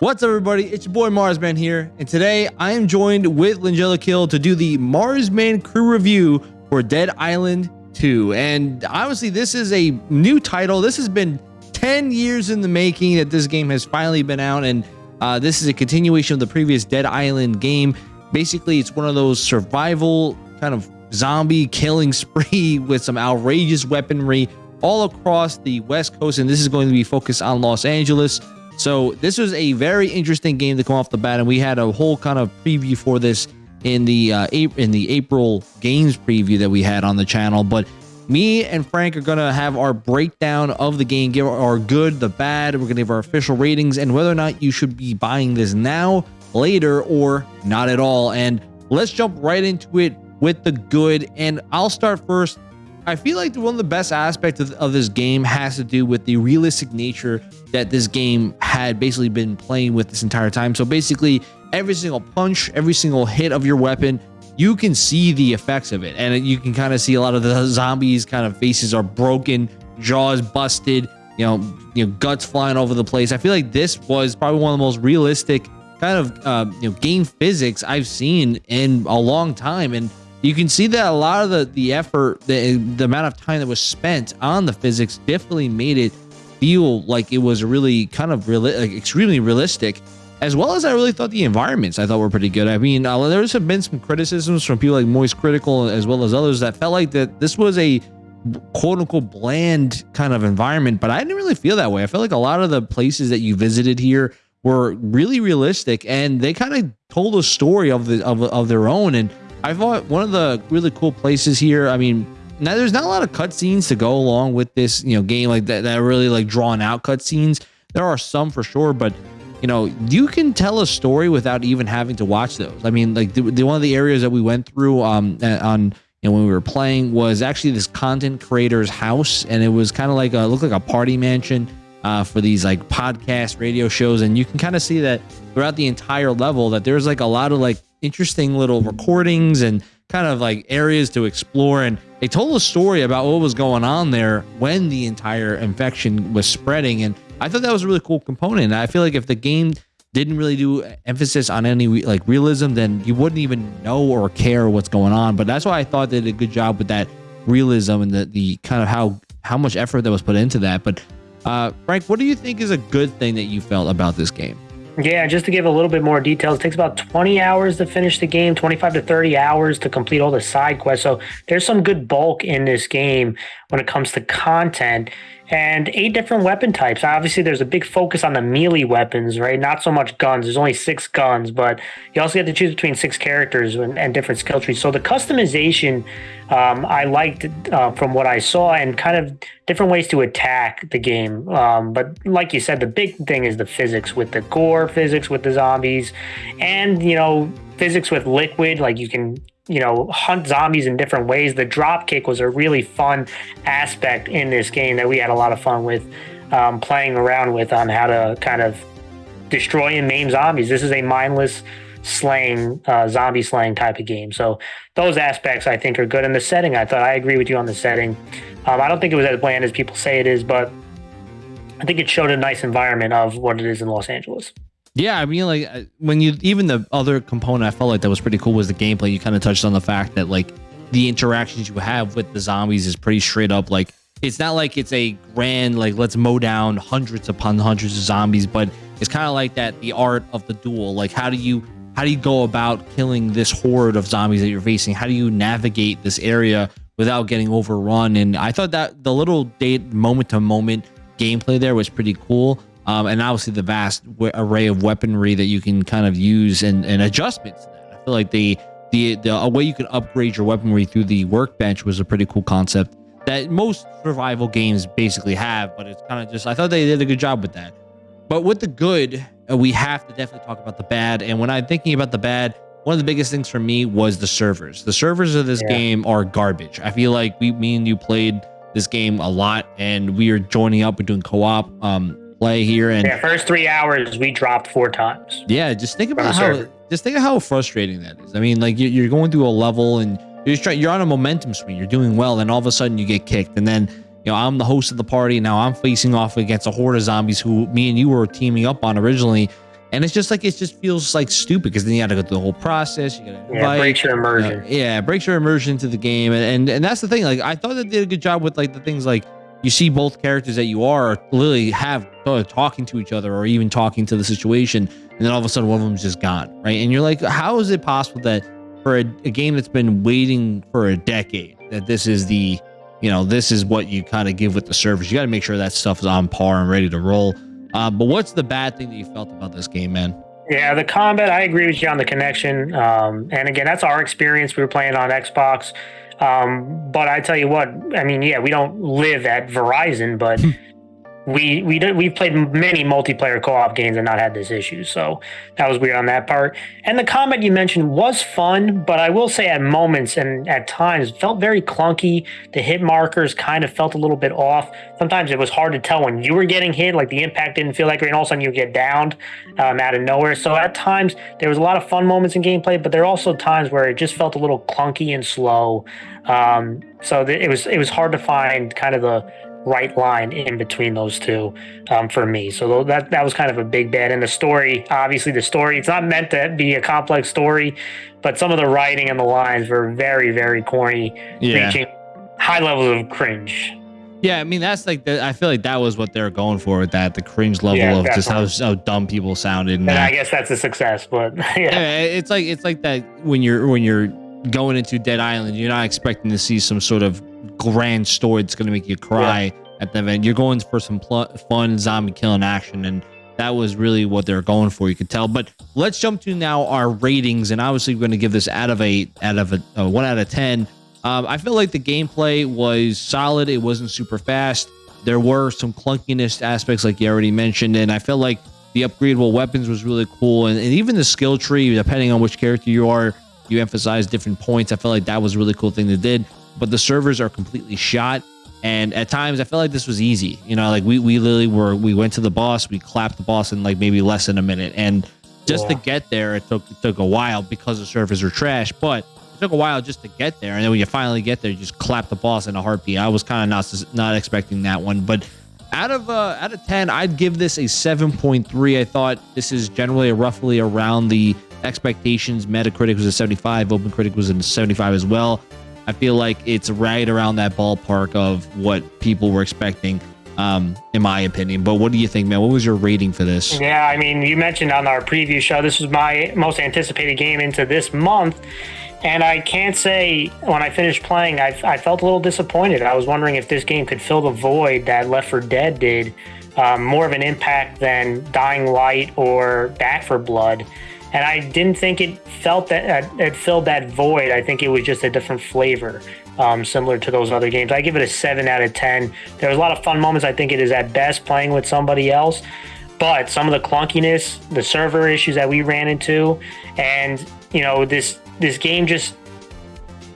What's up, everybody? It's your boy Marsman here, and today I am joined with Langella Kill to do the Marsman crew review for Dead Island 2. And obviously, this is a new title. This has been 10 years in the making that this game has finally been out, and uh, this is a continuation of the previous Dead Island game. Basically, it's one of those survival kind of zombie killing spree with some outrageous weaponry all across the West Coast, and this is going to be focused on Los Angeles. So this was a very interesting game to come off the bat, and we had a whole kind of preview for this in the uh, in the April games preview that we had on the channel. But me and Frank are gonna have our breakdown of the game, give our good, the bad. We're gonna give our official ratings and whether or not you should be buying this now, later, or not at all. And let's jump right into it with the good. And I'll start first I feel like one of the best aspects of, of, this game has to do with the realistic nature that this game had basically been playing with this entire time. So basically, every single punch, every single hit of your weapon, you can see the effects of it. And you can kind of see a lot of the zombies kind of faces are broken, jaws busted, you know, you know, guts flying over the place. I feel like this was probably one of the most realistic kind of uh, you know game physics I've seen in a long time. And you can see that a lot of the the effort the, the amount of time that was spent on the physics definitely made it feel like it was really kind of real like extremely realistic as well as i really thought the environments i thought were pretty good. I mean uh, there's been some criticisms from people like moist critical as well as others that felt like that this was a quote unquote bland kind of environment but i didn't really feel that way. I felt like a lot of the places that you visited here were really realistic and they kind of told a story of the of, of their own and I thought one of the really cool places here. I mean, now there's not a lot of cutscenes to go along with this, you know, game like that. That really like drawn out cutscenes. There are some for sure, but you know, you can tell a story without even having to watch those. I mean, like the, the one of the areas that we went through um on you know when we were playing was actually this content creator's house, and it was kind of like a looked like a party mansion. Uh, for these like podcast radio shows and you can kind of see that throughout the entire level that there's like a lot of like interesting little recordings and kind of like areas to explore. And they told a story about what was going on there when the entire infection was spreading. And I thought that was a really cool component. I feel like if the game didn't really do emphasis on any like realism, then you wouldn't even know or care what's going on. But that's why I thought they did a good job with that realism and the, the kind of how how much effort that was put into that. But uh, Frank, what do you think is a good thing that you felt about this game? Yeah, just to give a little bit more details, it takes about 20 hours to finish the game, 25 to 30 hours to complete all the side quests. So there's some good bulk in this game when it comes to content and eight different weapon types. Obviously, there's a big focus on the melee weapons, right? Not so much guns. There's only six guns, but you also get to choose between six characters and, and different skill trees. So the customization um, I liked uh, from what I saw and kind of different ways to attack the game. Um, but like you said, the big thing is the physics with the gore physics with the zombies and, you know, physics with liquid. Like you can you know, hunt zombies in different ways. The drop kick was a really fun aspect in this game that we had a lot of fun with um, playing around with on how to kind of destroy and maim zombies. This is a mindless slaying, uh, zombie slaying type of game. So those aspects I think are good. in the setting, I thought I agree with you on the setting. Um, I don't think it was as bland as people say it is, but I think it showed a nice environment of what it is in Los Angeles. Yeah, I mean, like uh, when you even the other component I felt like that was pretty cool was the gameplay. You kind of touched on the fact that like the interactions you have with the zombies is pretty straight up. Like it's not like it's a grand like let's mow down hundreds upon hundreds of zombies, but it's kind of like that the art of the duel. Like how do you how do you go about killing this horde of zombies that you're facing? How do you navigate this area without getting overrun? And I thought that the little date moment to moment gameplay there was pretty cool um, and obviously the vast array of weaponry that you can kind of use and, and adjustments. I feel like the the the a way you can upgrade your weaponry through the workbench was a pretty cool concept that most survival games basically have. But it's kind of just I thought they did a good job with that. But with the good, uh, we have to definitely talk about the bad. And when I'm thinking about the bad, one of the biggest things for me was the servers. The servers of this yeah. game are garbage. I feel like we, me and you played this game a lot, and we are joining up. We're doing co-op. Um, play here and yeah first three hours we dropped four times. Yeah just think about how just think of how frustrating that is. I mean like you're going through a level and you're just trying you're on a momentum swing. You're doing well and all of a sudden you get kicked. And then you know i'm the host of the party. Now i'm facing off against a horde of zombies who me and you were teaming up on originally. And it's just like it just feels like stupid because then you got to go through the whole process. You got to yeah, breaks your immersion. Uh, yeah, breaks your immersion into the game, and, and and that's the thing. Like I thought they did a good job with like the things like you see both characters that you are literally have uh, talking to each other or even talking to the situation, and then all of a sudden one of them's just gone, right? And you're like, how is it possible that for a, a game that's been waiting for a decade that this is the you know this is what you kind of give with the service You got to make sure that stuff is on par and ready to roll. Uh, but what's the bad thing that you felt about this game, man? Yeah, the combat, I agree with you on the connection. Um, and again, that's our experience. We were playing on Xbox. Um, but I tell you what, I mean, yeah, we don't live at Verizon, but we we did, we've played many multiplayer co-op games and not had this issue so that was weird on that part. And the combat you mentioned was fun but i will say at moments and at times felt very clunky. The hit markers kind of felt a little bit off. Sometimes it was hard to tell when you were getting hit like the impact didn't feel like and all of a sudden you get downed um, out of nowhere. So at times there was a lot of fun moments in gameplay but there are also times where it just felt a little clunky and slow. Um, so it was it was hard to find kind of the right line in between those two um, for me. So that that was kind of a big bad. And the story, obviously, the story it's not meant to be a complex story, but some of the writing and the lines were very very corny, yeah. reaching high levels of cringe. Yeah, I mean that's like the, I feel like that was what they're going for with that the cringe level yeah, of just how, how dumb people sounded. And, I guess that's a success, but yeah. yeah, it's like it's like that when you're when you're going into Dead Island, you're not expecting to see some sort of grand story that's going to make you cry yeah. at the event. You're going for some pl- fun zombie killing action, and that was really what they're going for. You could tell. But let's jump to now our ratings, and obviously we're going to give this out of eight, out of a, a one out of ten. Um, I feel like the gameplay was solid. It wasn't super fast. There were some clunkiness aspects, like you already mentioned, and I feel like the upgradable weapons was really cool, and, and even the skill tree, depending on which character you are, you emphasize different points. I felt like that was a really cool thing they did but the servers are completely shot. And at times I felt like this was easy. You know, like we, we literally were, we went to the boss, we clapped the boss in like maybe less than a minute. And just yeah. to get there, it took, it took a while because the servers are trash, but it took a while just to get there. And then when you finally get there, you just clap the boss in a heartbeat. I was kind of not, not expecting that one, but out of uh, out of 10 i'd give this a 7.3 i thought this is generally roughly around the expectations metacritic was a 75 OpenCritic was a 75 as well I feel like it's right around that ballpark of what people were expecting, um, in my opinion. But what do you think, man? What was your rating for this? Yeah, I mean, you mentioned on our preview show, this was my most anticipated game into this month. And I can't say when I finished playing, I, I felt a little disappointed. I was wondering if this game could fill the void that Left 4 Dead did, um, more of an impact than Dying Light or Back 4 Blood and I didn't think it felt that uh, it filled that void. I think it was just a different flavor, um, similar to those other games. I give it a seven out of ten. There was a lot of fun moments. I think it is at best playing with somebody else, but some of the clunkiness, the server issues that we ran into, and you know this this game just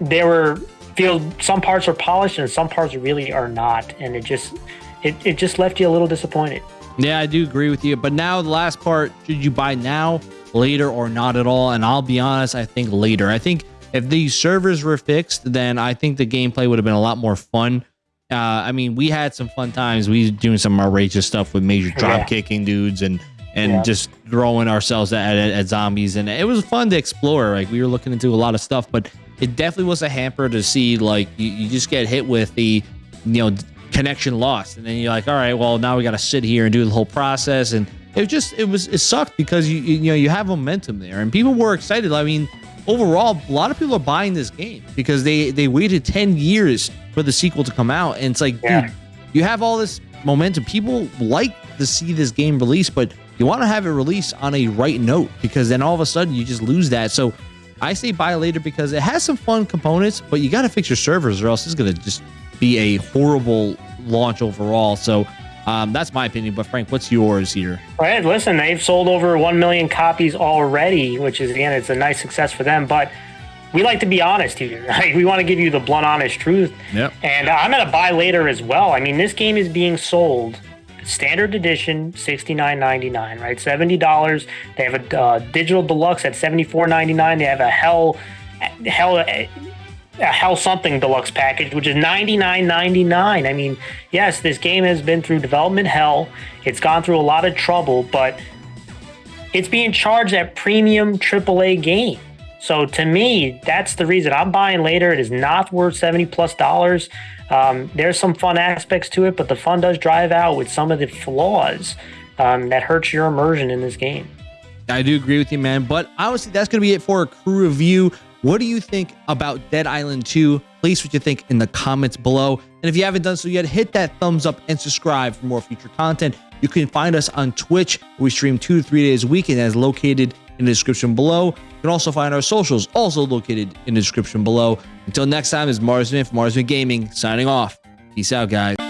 there were feel some parts are polished and some parts really are not, and it just it, it just left you a little disappointed. Yeah, I do agree with you. But now the last part, should you buy now? Later or not at all. And I'll be honest, I think later. I think if these servers were fixed, then I think the gameplay would have been a lot more fun. Uh, I mean, we had some fun times. We doing some outrageous stuff with major drop kicking dudes and and yeah. just throwing ourselves at, at, at, zombies, and it was fun to explore. Like we were looking into a lot of stuff, but it definitely was a hamper to see. Like you, you just get hit with the, you know, connection lost, and then you're like, all right, well now we got to sit here and do the whole process and it was just it was it sucked because you you know you have momentum there and people were excited. I mean, overall, a lot of people are buying this game because they they waited ten years for the sequel to come out, and it's like, yeah. dude, you have all this momentum. People like to see this game released, but you want to have it released on a right note because then all of a sudden you just lose that. So I say buy later because it has some fun components, but you got to fix your servers or else it's gonna just be a horrible launch overall. So um, that's my opinion. But Frank, what's yours here? Right. Listen, they've sold over one million copies already, which is again, it's a nice success for them. But we like to be honest here. Like, we want to give you the blunt, honest truth. Yep. And I'm going to buy later as well. I mean, this game is being sold standard edition, sixty nine ninety nine. Right, seventy dollars. They have a uh, digital deluxe at seventy four ninety nine. They have a hell, hell a Hell Something Deluxe package, which is ninety nine ninety nine. I mean, yes, this game has been through development hell. It's gone through a lot of trouble, but it's being charged at premium AAA game. So to me, that's the reason I'm buying later. It is not worth 70 plus dollars. Um, there's some fun aspects to it, but the fun does drive out with some of the flaws um, that hurts your immersion in this game. I do agree with you, man. But obviously, that's going to be it for a crew review. What do you think about Dead Island 2? Please what you think in the comments below. And if you haven't done so yet, hit that thumbs up and subscribe for more future content. You can find us on Twitch. We stream two to three days a week, and that is located in the description below. You can also find our socials, also located in the description below. Until next time, is Marsman from Marsman Gaming signing off. Peace out, guys.